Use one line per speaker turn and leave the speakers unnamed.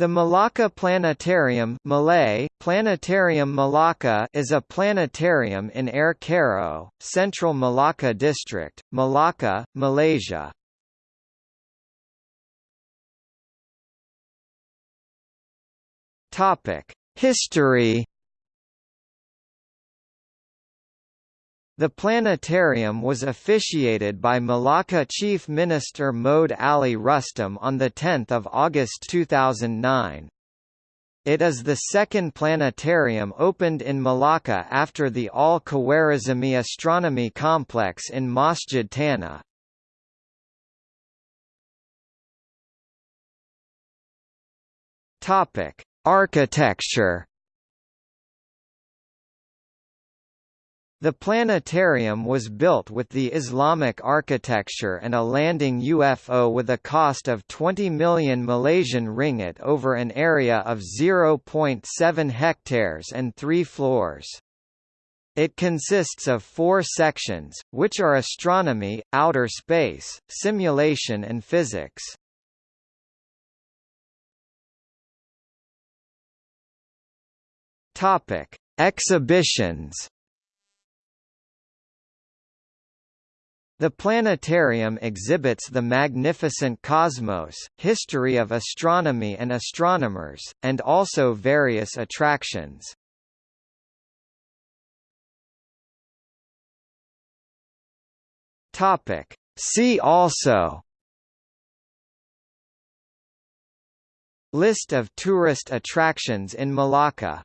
The Malacca Planetarium Malay, Planetarium Malacca is a planetarium in Ayer Keroh, Central Malacca District, Malacca, Malaysia. History The planetarium was officiated by Malacca Chief Minister Mohd Ali Rustam on 10 August 2009. It is the second planetarium opened in Malacca after the Al-Khwarizmi Astronomy Complex in Masjid Tanah. Architecture The planetarium was built with the Islamic architecture and a landing UFO with a cost of 20 million Malaysian ringgit over an area of 0.7 hectares and three floors. It consists of four sections, which are astronomy, outer space, simulation and physics. Exhibitions The planetarium exhibits the magnificent cosmos, history of astronomy and astronomers, and also various attractions. Topic. See also List of tourist attractions in Malacca